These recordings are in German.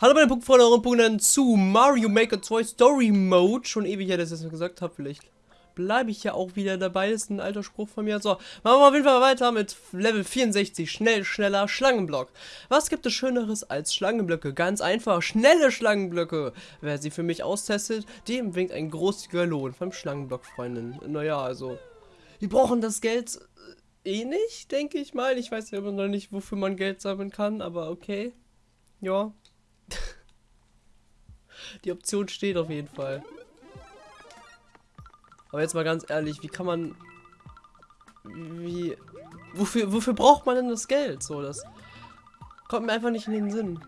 Hallo meine Punktfreunde und Punkten zu Mario Maker 2 Story Mode. Schon ewig her, dass ich das gesagt habe. Vielleicht bleibe ich ja auch wieder dabei. Das ist ein alter Spruch von mir. So, machen wir auf jeden Fall weiter mit Level 64. Schnell, schneller Schlangenblock. Was gibt es Schöneres als Schlangenblöcke? Ganz einfach, schnelle Schlangenblöcke. Wer sie für mich austestet, dem winkt ein großzügiger Lohn vom Schlangenblock, Freundin. Naja, also, wir brauchen das Geld äh, eh nicht, denke ich mal. Ich weiß ja immer noch nicht, wofür man Geld sammeln kann, aber okay. Ja, die Option steht auf jeden Fall. Aber jetzt mal ganz ehrlich, wie kann man... Wie... Wofür, wofür braucht man denn das Geld? So, das kommt mir einfach nicht in den Sinn.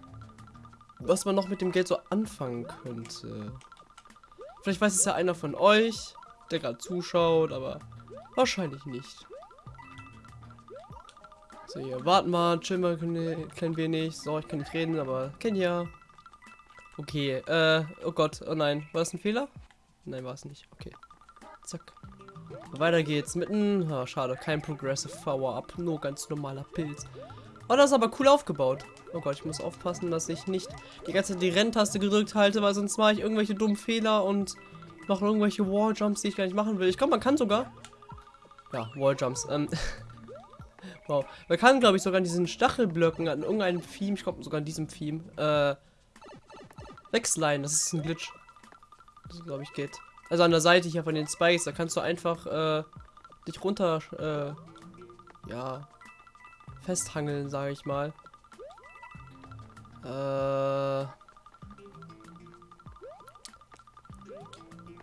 Was man noch mit dem Geld so anfangen könnte. Vielleicht weiß es ja einer von euch, der gerade zuschaut, aber wahrscheinlich nicht. So, hier, warten mal, chillen mal ein klein wenig. So, ich kann nicht reden, aber kenn ja. Okay, äh, oh Gott, oh nein. War das ein Fehler? Nein, war es nicht. Okay. Zack. Weiter geht's mit einem, oh, schade, kein Progressive Power-Up, nur ganz normaler Pilz. Oh, das ist aber cool aufgebaut. Oh Gott, ich muss aufpassen, dass ich nicht die ganze Zeit die Renntaste gedrückt halte, weil sonst mache ich irgendwelche dummen Fehler und noch irgendwelche Walljumps, die ich gar nicht machen will. Ich glaube, man kann sogar... Ja, Walljumps. Ähm, wow. Man kann, glaube ich, sogar an diesen Stachelblöcken, an irgendeinem Theme, ich glaube sogar an diesem Theme, äh, wegsliden. Das ist ein Glitch. Das glaube ich geht. Also an der Seite hier von den Spikes, da kannst du einfach äh, dich runter, äh, ja, festhangeln, sage ich mal. Äh,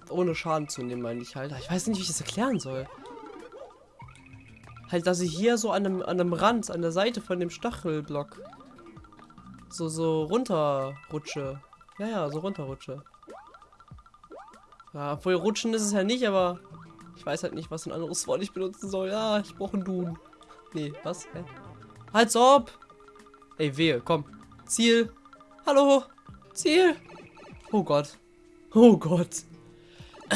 ohne Schaden zu nehmen, meine ich halt. Ich weiß nicht, wie ich das erklären soll. Halt, dass ich hier so an einem, an einem Rand, an der Seite von dem Stachelblock so, so runterrutsche. Ja, ja, so runterrutsche. Ja, obwohl rutschen ist es ja nicht, aber ich weiß halt nicht, was ein anderes Wort ich benutzen soll. Ja, ich brauche einen Dun. Nee, was? Hä? Halt's ob! Ey, wehe, komm. Ziel. Hallo. Ziel. Oh Gott. Oh Gott.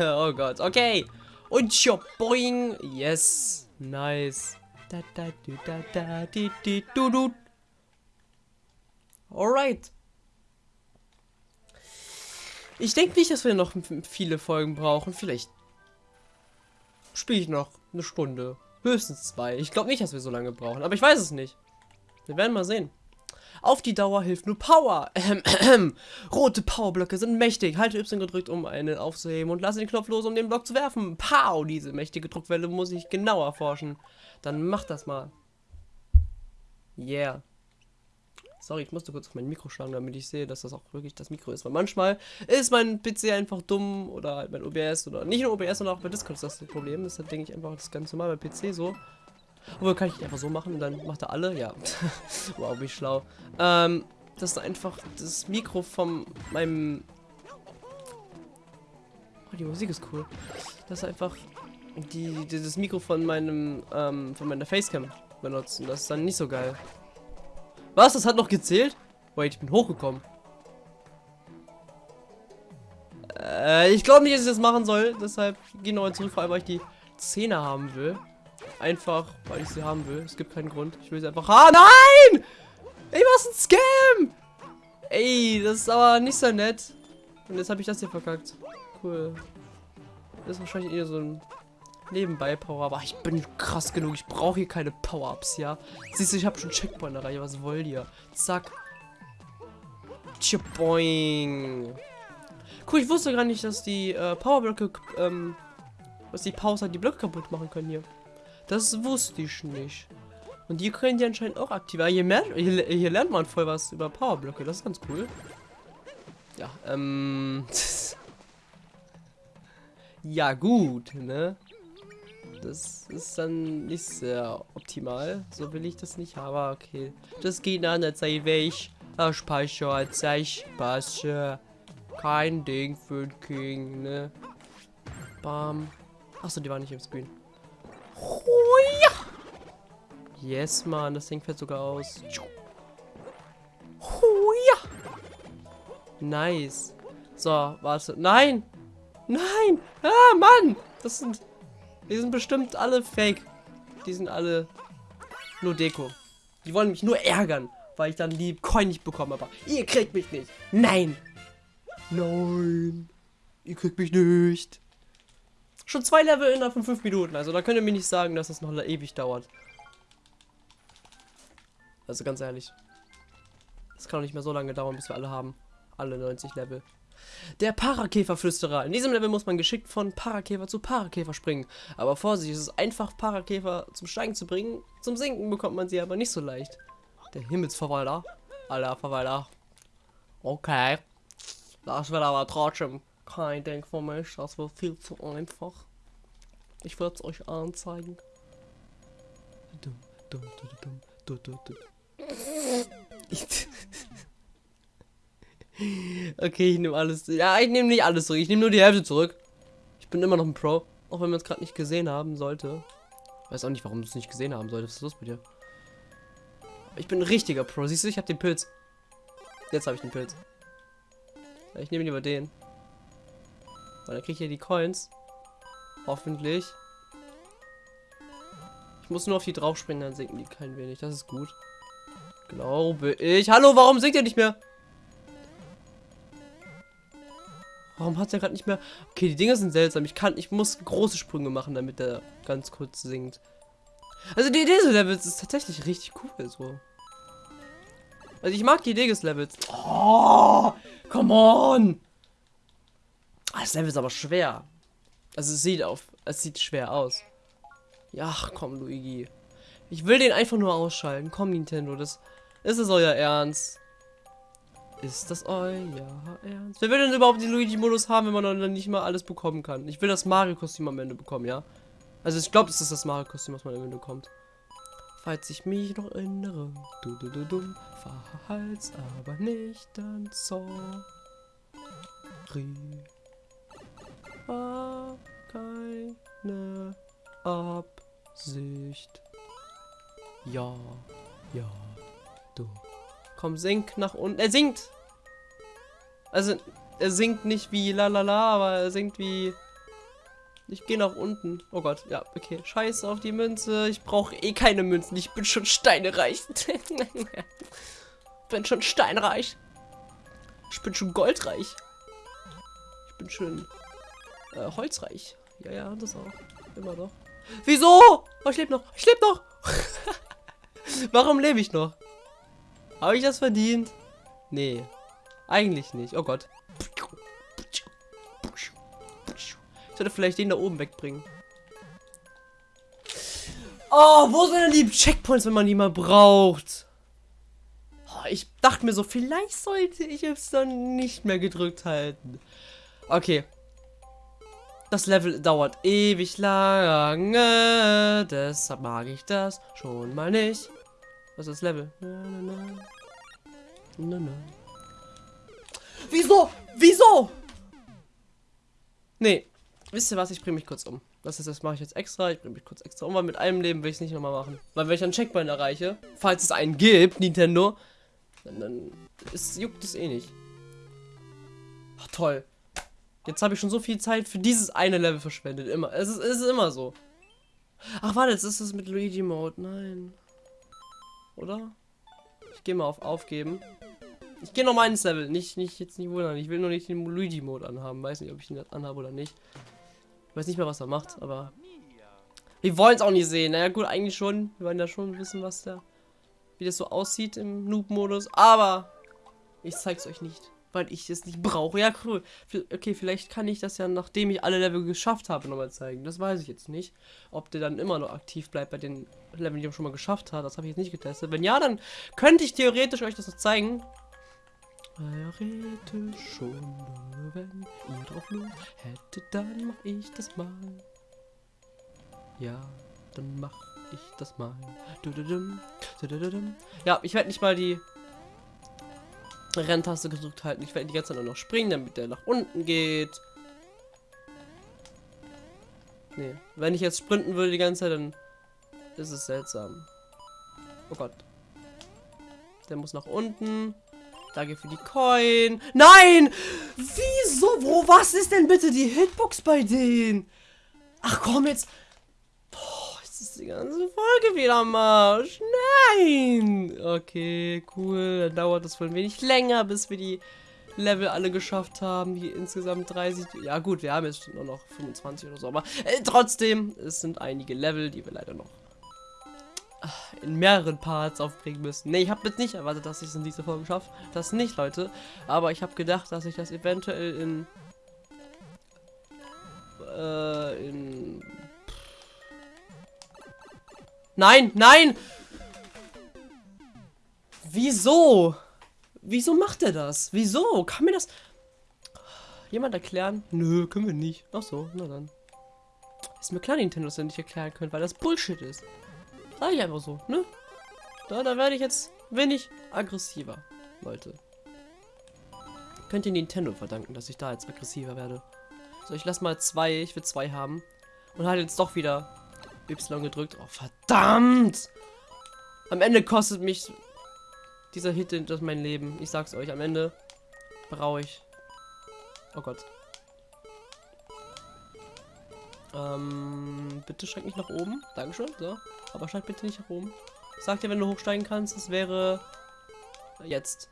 oh Gott. Okay. Und schon boing. Yes. Nice. Da, da, du, da, da, di, di, du, du. Alright. Ich denke nicht, dass wir noch viele Folgen brauchen. Vielleicht spiele ich noch eine Stunde. Höchstens zwei. Ich glaube nicht, dass wir so lange brauchen. Aber ich weiß es nicht. Wir werden mal sehen. Auf die Dauer hilft nur Power. Ähm, ähm. Rote Powerblöcke sind mächtig. Halte Y gedrückt, um einen aufzuheben und lasse den Knopf los, um den Block zu werfen. Pow! Diese mächtige Druckwelle muss ich genau erforschen. Dann mach das mal. Yeah. Sorry, ich musste kurz auf mein Mikro schlagen, damit ich sehe, dass das auch wirklich das Mikro ist. Weil manchmal ist mein PC einfach dumm oder halt mein OBS oder nicht nur OBS, sondern auch bei Discord ist das das Problem. Deshalb denke ich einfach das ganz normal bei PC so. Aber kann ich einfach so machen und dann macht er alle? Ja. wow, wie schlau. Ähm, das ist einfach das Mikro von meinem... Oh, die Musik ist cool. Das ist einfach die, dieses Mikro von meinem, ähm, von meiner Facecam benutzen. Das ist dann nicht so geil. Was? Das hat noch gezählt? Wait, ich bin hochgekommen. Äh, ich glaube nicht, dass ich das machen soll. Deshalb gehe nochmal zurück, vor allem, weil ich die Zähne haben will. Einfach, weil ich sie haben will. Es gibt keinen Grund. Ich will sie einfach haben. Nein! Ey, was ein Scam! Ey, das ist aber nicht so nett. Und jetzt habe ich das hier verkackt. Cool. Das ist wahrscheinlich eher so ein nebenbei Power. Aber ich bin krass genug. Ich brauche hier keine Power-Ups, ja. Siehst du, ich habe schon Checkpoint erreicht. Was wollt ihr? Zack. Boing. Cool, ich wusste gar nicht, dass die äh, Powerblöcke, ähm, dass die Powers halt die Blöcke kaputt machen können hier. Das wusste ich nicht. Und die können die anscheinend auch aktivieren. Hier, mehr, hier, hier lernt man voll was über Powerblöcke. Das ist ganz cool. Ja, ähm... ja, gut, ne? Das ist dann nicht sehr optimal. So will ich das nicht, aber okay. Das geht an, der Zeit weg. Ah, Speicher, Speicher. Kein Ding für den King, ne? Bam. Achso, die war nicht im Screen. Yes, Mann, das Ding fällt sogar aus. Nice. So, warte. Nein! Nein! Ah, Mann! Das sind die sind bestimmt alle fake. Die sind alle nur Deko. Die wollen mich nur ärgern, weil weil ich dann die Coin nicht bekomme. Aber ihr kriegt mich nicht. Nein. Nein. Ihr kriegt mich nicht. Schon zwei Level innerhalb von fünf Minuten. Also da könnt ihr mir nicht sagen, dass das noch ewig dauert. Also ganz ehrlich. Das kann doch nicht mehr so lange dauern, bis wir alle haben. Alle 90 Level. Der Parakäferflüsterer. In diesem Level muss man geschickt von Parakäfer zu Parakäfer springen. Aber Vorsicht, es ist einfach, Parakäfer zum Steigen zu bringen. Zum Sinken bekommt man sie aber nicht so leicht. Der Himmelsverwalter. Alter Verwalter. Okay. Das wird aber trotzdem kein Ding für mich. Das wird viel zu einfach. Ich werde es euch anzeigen. Okay, ich nehme alles. Ja, ich nehme nicht alles zurück. Ich nehme nur die Hälfte zurück. Ich bin immer noch ein Pro. Auch wenn man es gerade nicht gesehen haben sollte. Weiß auch nicht, warum du es nicht gesehen haben solltest. Was ist los mit dir? Ich bin ein richtiger Pro. Siehst du, ich habe den Pilz. Jetzt habe ich den Pilz. Ich nehme lieber den. Weil dann kriege ich hier die Coins. Hoffentlich. Ich muss nur auf die draufspringen, dann sinken die kein wenig. Das ist gut. Glaube ich. Hallo, warum sinkt ihr nicht mehr? Warum hat er gerade nicht mehr... Okay, die Dinge sind seltsam. Ich kann, ich muss große Sprünge machen, damit er ganz kurz sinkt. Also die Idee des Levels ist tatsächlich richtig cool, so. Also ich mag die Idee des Levels. Oh, come on! Ah, das Level ist aber schwer. Also es sieht auf, es sieht schwer aus. Ja, komm, Luigi. Ich will den einfach nur ausschalten. Komm, Nintendo, das ist es euer Ernst. Ist das euer Ernst? Wer will denn überhaupt den Luigi-Modus haben, wenn man dann nicht mal alles bekommen kann? Ich will das Mario-Kostüm am Ende bekommen, ja? Also ich glaube, es ist das Mario-Kostüm, was man am Ende bekommt. Falls ich mich noch erinnere, du du du dumm, verhalt's aber nicht, dann sorry. Keine Absicht. Ja, ja, du. Komm, sink nach unten. Er sinkt! Also, er sinkt nicht wie lalala, aber er sinkt wie... Ich gehe nach unten. Oh Gott, ja, okay. Scheiße auf die Münze. Ich brauche eh keine Münzen. Ich bin schon steinereich. bin schon steinreich. Ich bin schon goldreich. Ich bin schon äh, holzreich. Ja, ja, das auch. Immer noch. Wieso? Oh, ich lebe noch. Ich lebe noch. Warum lebe ich noch? Habe ich das verdient? Nee. Eigentlich nicht. Oh Gott. Ich sollte vielleicht den da oben wegbringen. Oh, wo sind denn die Checkpoints, wenn man die mal braucht? Oh, ich dachte mir so, vielleicht sollte ich es dann nicht mehr gedrückt halten. Okay. Das Level dauert ewig lange. Deshalb mag ich das schon mal nicht. Was ist das Level? Na, na, na. Wieso? Wieso? Nee. Wisst ihr was? Ich bringe mich kurz um. Das ist, das mache ich jetzt extra. Ich bringe mich kurz extra um, weil mit einem Leben will ich es nicht nochmal machen. Weil wenn ich einen Checkpoint erreiche, falls es einen gibt, Nintendo, dann, dann ist, juckt es eh nicht. Ach, toll. Jetzt habe ich schon so viel Zeit für dieses eine Level verschwendet. Immer. Es ist, es ist immer so. Ach, warte, jetzt ist es mit Luigi Mode. Nein. Oder? Ich gehe mal auf Aufgeben. Ich gehe nochmal ins Level. Nicht, nicht, jetzt nicht wundern. Ich will nur nicht den Luigi-Mode anhaben. Weiß nicht, ob ich ihn anhabe oder nicht. Ich weiß nicht mehr, was er macht, aber... Wir wollen es auch nicht sehen. Naja, gut, eigentlich schon. Wir wollen ja schon wissen, was der... Wie das so aussieht im Noob-Modus. Aber... Ich zeig's euch nicht weil ich es nicht brauche. Ja, cool. Okay, vielleicht kann ich das ja, nachdem ich alle Level geschafft habe, nochmal zeigen. Das weiß ich jetzt nicht. Ob der dann immer noch aktiv bleibt bei den Leveln, die er schon mal geschafft hat. Das habe ich jetzt nicht getestet. Wenn ja, dann könnte ich theoretisch euch das noch zeigen. Theoretisch schon, wenn ihr drauf Lust hättet, dann mach ich das mal. Ja, dann mach ich das mal. Ja, ich werde nicht mal die Renntaste gedrückt halten. Ich werde die ganze Zeit nur noch springen, damit der nach unten geht. Nee, wenn ich jetzt sprinten würde die ganze Zeit, dann ist es seltsam. Oh Gott. Der muss nach unten. Danke für die Coin. Nein! Wieso? Wo? Was ist denn bitte die Hitbox bei denen? Ach komm jetzt. Es die ganze Folge wieder am Arsch. Nein! Okay, cool. Dann dauert es wohl ein wenig länger, bis wir die Level alle geschafft haben. Die insgesamt 30. Ja gut, wir haben jetzt nur noch 25 oder so. Aber äh, trotzdem, es sind einige Level, die wir leider noch in mehreren Parts aufbringen müssen. Ne, ich habe jetzt nicht erwartet, dass ich es in dieser Folge schaffe. Das nicht, Leute. Aber ich habe gedacht, dass ich das eventuell in... Äh, in... Nein, nein! Wieso? Wieso macht er das? Wieso? Kann mir das... Jemand erklären? Nö, können wir nicht. Ach so, na dann. Ist mir klar, Nintendo das nicht erklären können, weil das Bullshit ist. Sag ich einfach so, ne? Da, da werde ich jetzt wenig aggressiver, Leute. Könnt ihr Nintendo verdanken, dass ich da jetzt aggressiver werde. So, ich lass mal zwei, ich will zwei haben. Und halt jetzt doch wieder Y gedrückt. Oh, verdammt! Am Ende kostet mich dieser Hit das mein Leben. Ich sag's euch, am Ende brauche ich. Oh Gott. Ähm, bitte steig nicht nach oben. Dankeschön. So. Aber steig bitte nicht nach oben. Sag dir, wenn du hochsteigen kannst, es wäre jetzt.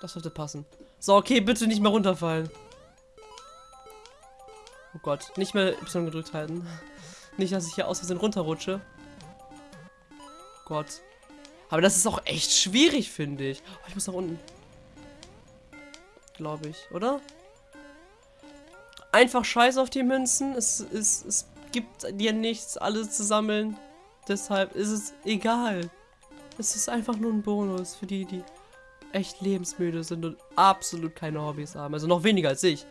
Das sollte passen. So, okay, bitte nicht mehr runterfallen. Oh Gott, nicht mehr Y gedrückt halten. Nicht, dass ich hier aus Versehen runterrutsche. Gott. Aber das ist auch echt schwierig, finde ich. Oh, ich muss nach unten. Glaube ich, oder? Einfach scheiß auf die Münzen. Es, es, es gibt dir nichts, alles zu sammeln. Deshalb ist es egal. Es ist einfach nur ein Bonus für die, die echt lebensmüde sind und absolut keine Hobbys haben. Also noch weniger als ich.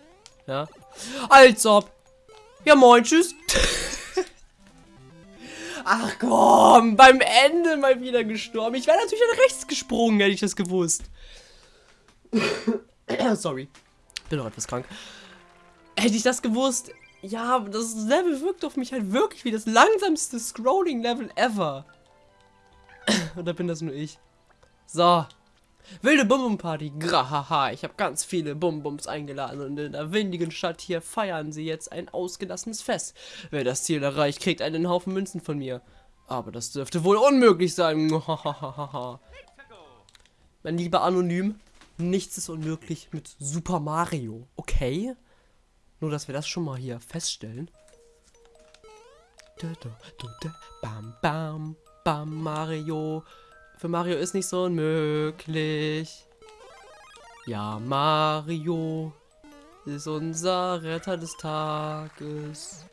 Ja. Als ob. Ja, moin, tschüss. Ach komm, beim Ende mal wieder gestorben. Ich wäre natürlich nach rechts gesprungen, hätte ich das gewusst. Sorry. Bin noch etwas krank. Hätte ich das gewusst, ja, das Level wirkt auf mich halt wirklich wie das langsamste Scrolling-Level ever. Oder bin das nur ich? So. Wilde Bum-Bum-Party. Grahaha. Ich habe ganz viele Bum-Bums eingeladen und in der windigen Stadt hier feiern sie jetzt ein ausgelassenes Fest. Wer das Ziel erreicht, kriegt einen Haufen Münzen von mir. Aber das dürfte wohl unmöglich sein. mein lieber Anonym, nichts ist unmöglich mit Super Mario, okay? Nur, dass wir das schon mal hier feststellen. Bam, bam, bam, Mario. Für Mario ist nicht so unmöglich. Ja, Mario ist unser Retter des Tages.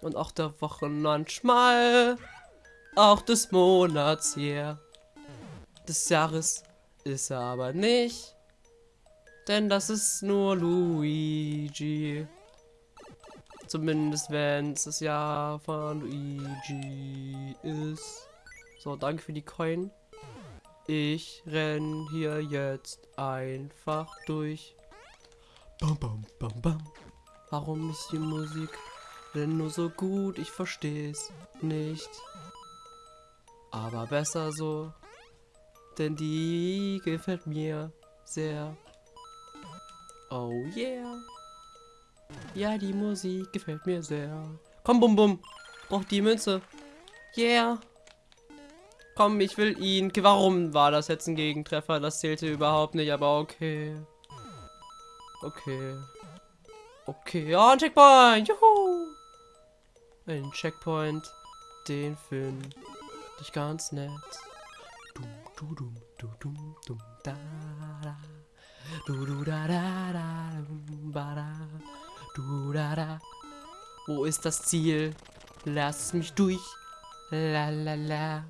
Und auch der Wochen manchmal. Auch des Monats hier. Des Jahres ist er aber nicht. Denn das ist nur Luigi. Zumindest wenn es das Jahr von Luigi ist. So, danke für die Coin. Ich renn hier jetzt einfach durch. Bam, bam, bam, bam. Warum ist die Musik denn nur so gut? Ich versteh's nicht. Aber besser so. Denn die gefällt mir sehr. Oh yeah. Ja, die Musik gefällt mir sehr. Komm, Bum Bum. Braucht die Münze. Yeah. Komm, ich will ihn. Warum war das jetzt ein Gegentreffer? Das zählte überhaupt nicht, aber okay. Okay. Okay, ja, ein Checkpoint. Juhu. Ein Checkpoint. Den finde ich ganz nett. Dum, du, dum, du, dum, dum, da, da. Du, du, da, da, da, ba, da. Du, da, da. Wo ist das Ziel? Lass mich durch. La, la, la.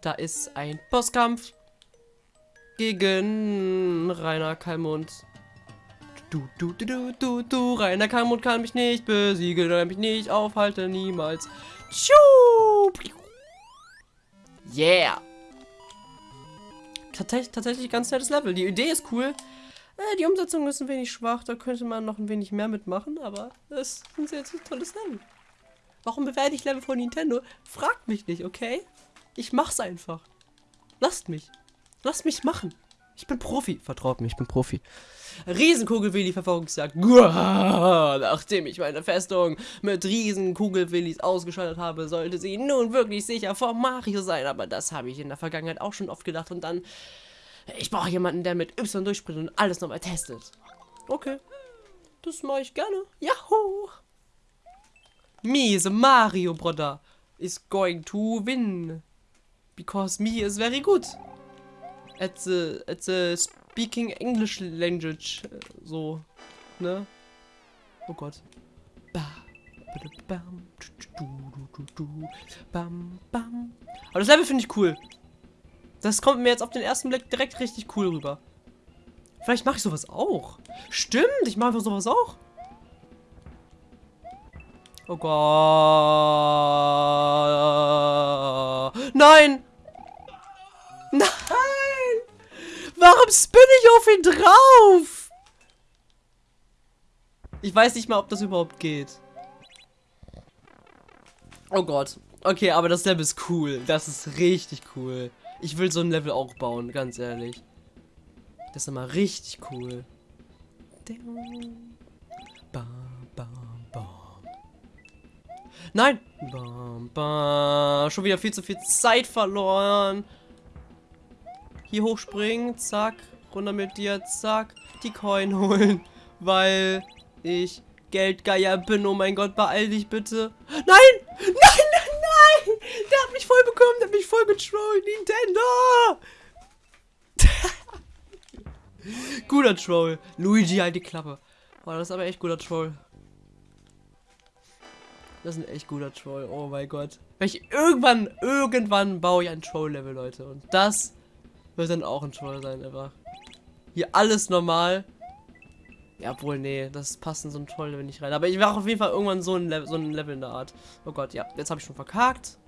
Da ist ein Bosskampf gegen Rainer Kalmund. Du, du, du, du, du, du, Rainer Kalmund kann mich nicht besiegen, kann mich nicht aufhalten, niemals. Tschu! Yeah! tatsächlich, tatsächlich ganz nettes Level. Die Idee ist cool. Äh, die Umsetzung ist ein wenig schwach. Da könnte man noch ein wenig mehr mitmachen. Aber es ist ein sehr, sehr tolles Level. Warum bewerte ich Level von Nintendo? Fragt mich nicht, okay? Ich mach's einfach. Lasst mich. Lasst mich machen. Ich bin Profi. Vertraut mir, ich bin Profi. Riesenkugelwilli Verfolgungsjagd. Nachdem ich meine Festung mit Riesenkugelwillis ausgeschaltet habe, sollte sie nun wirklich sicher vor Mario sein. Aber das habe ich in der Vergangenheit auch schon oft gedacht. Und dann, ich brauche jemanden, der mit Y durchspringt und alles nochmal testet. Okay, das mache ich gerne. Yahoo! A Mario brother is going to win because me is very good. At the at the speaking English language äh, so ne? Oh Gott. Aber das Level finde ich cool. Das kommt mir jetzt auf den ersten Blick direkt richtig cool rüber. Vielleicht mache ich sowas auch. Stimmt ich mache einfach sowas auch. Oh Gott. Nein! Nein! Warum spinne ich auf ihn drauf? Ich weiß nicht mal, ob das überhaupt geht. Oh Gott. Okay, aber das Level ist cool. Das ist richtig cool. Ich will so ein Level auch bauen, ganz ehrlich. Das ist immer richtig cool. Bam. Nein! Bam, bam. Schon wieder viel zu viel Zeit verloren. Hier hochspringen, zack. Runter mit dir, zack. Die Coin holen, weil ich Geldgeier bin. Oh mein Gott, beeil dich bitte. Nein! Nein, nein, nein! Der hat mich voll bekommen, der hat mich voll getrollt. Nintendo! guter Troll. Luigi, halt die Klappe. Oh, das ist aber echt guter Troll. Das ist ein echt guter Troll. Oh mein Gott. Ich irgendwann, irgendwann baue ich ein Troll-Level, Leute. Und das wird dann auch ein Troll sein, einfach. Hier alles normal. Ja, wohl, nee, das passt in so ein Troll-Level nicht rein. Aber ich mache auf jeden Fall irgendwann so ein, Level, so ein Level in der Art. Oh Gott, ja, jetzt habe ich schon verkackt.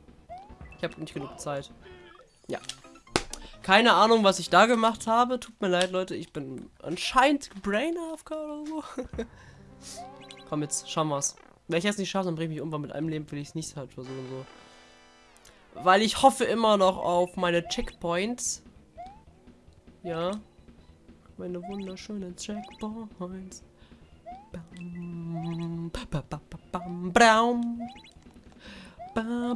Ich habe nicht genug Zeit. Ja. Keine Ahnung, was ich da gemacht habe. Tut mir leid, Leute. Ich bin anscheinend Brain AFK oder so. Komm, jetzt schauen wir's. Wenn ich jetzt nicht schaffe, dann bringe ich mich irgendwann mit einem Leben, will ich es nicht halt versuchen so. Weil ich hoffe immer noch auf meine Checkpoints. Ja. Meine wunderschönen Checkpoints. Bam.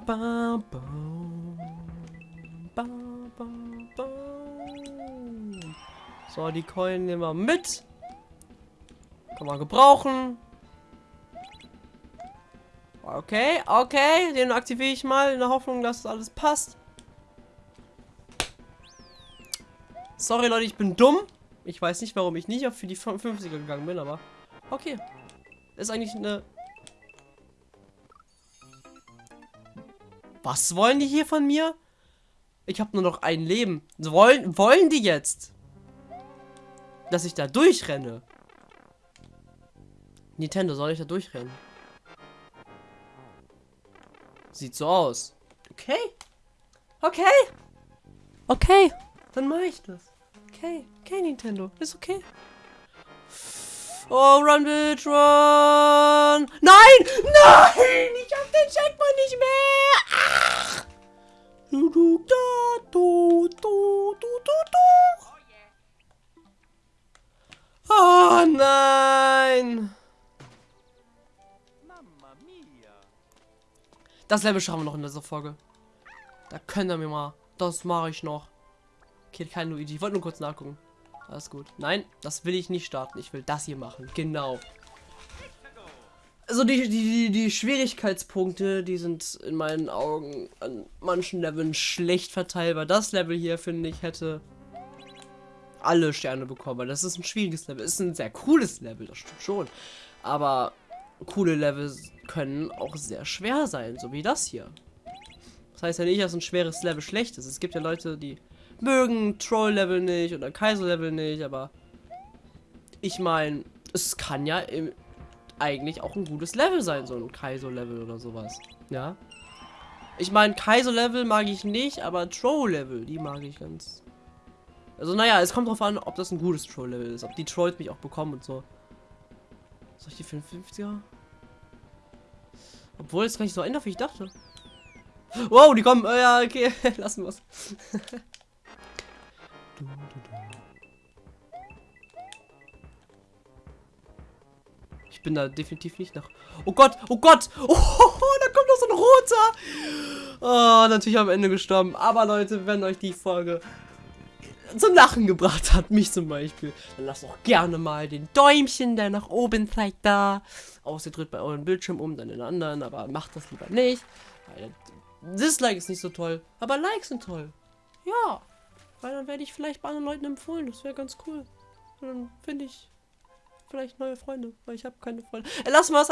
So, die Coin nehmen wir mit. Kann man gebrauchen. Okay, okay, den aktiviere ich mal in der Hoffnung, dass alles passt. Sorry Leute, ich bin dumm. Ich weiß nicht, warum ich nicht auf für die 50er gegangen bin, aber okay. Ist eigentlich eine... Was wollen die hier von mir? Ich habe nur noch ein Leben. Wollen, wollen die jetzt? Dass ich da durchrenne? Nintendo, soll ich da durchrennen? Sieht so aus. Okay. Okay. Okay. Dann mache ich das. Okay. Okay, Nintendo. Ist okay. Oh, run, bitch, run. Nein! Nein! Ich hab den Checkpoint nicht mehr! Ach! Du, du, da, du, du, du, du, du. Oh nein! Das Level schauen wir noch in dieser Folge. Da können wir mal. Das mache ich noch. Okay, kein Luigi. Ich wollte nur kurz nachgucken. Alles gut. Nein, das will ich nicht starten. Ich will das hier machen. Genau. Also die, die, die Schwierigkeitspunkte, die sind in meinen Augen an manchen Leveln schlecht verteilbar. Das Level hier, finde ich, hätte alle Sterne bekommen. Das ist ein schwieriges Level. Ist ein sehr cooles Level, das stimmt schon. Aber coole Level können auch sehr schwer sein, so wie das hier. Das heißt ja nicht, dass ein schweres Level schlecht ist. Es gibt ja Leute, die mögen Troll-Level nicht oder Kaiser-Level nicht, aber ich meine, es kann ja eigentlich auch ein gutes Level sein, so ein Kaiser-Level oder sowas. Ja. Ich meine, Kaiser-Level mag ich nicht, aber Troll-Level, die mag ich ganz. Also naja, es kommt drauf an, ob das ein gutes Troll-Level ist, ob die Trolls mich auch bekommen und so. Soll ich die 55er? Obwohl es gar nicht so einfach, wie ich dachte. Wow, die kommen. Oh, ja, okay. Lassen wir es. Ich bin da definitiv nicht nach... Oh Gott, oh Gott! Oh, da kommt noch so ein roter! Oh, natürlich am Ende gestorben. Aber Leute, wenn euch die Folge zum Lachen gebracht hat, mich zum Beispiel, dann lasst doch gerne mal den Däumchen, der nach oben zeigt, da. Außer ihr dreht bei euren Bildschirm um, dann den anderen, aber macht das lieber nicht. Dislike ist nicht so toll, aber Likes sind toll. Ja weil dann werde ich vielleicht bei anderen Leuten empfohlen. Das wäre ganz cool. Und dann finde ich vielleicht neue Freunde, weil ich habe keine Freunde. Äh, lass mal was,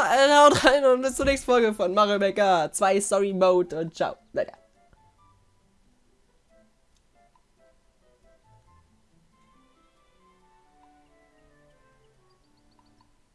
rein und bis zur nächsten Folge von Mario Maker 2 Story Mode und ciao. Leider.